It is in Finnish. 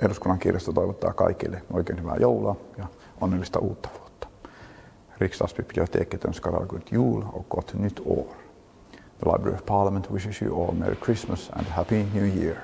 Eduskunnan kirjasto toivottaa kaikille oikein hyvää joulua ja onnellista uutta vuotta. Riksdagsbiblioteket önskar alla god jul och gott nytt år. The Library of Parliament wishes you all Merry Christmas and Happy New Year.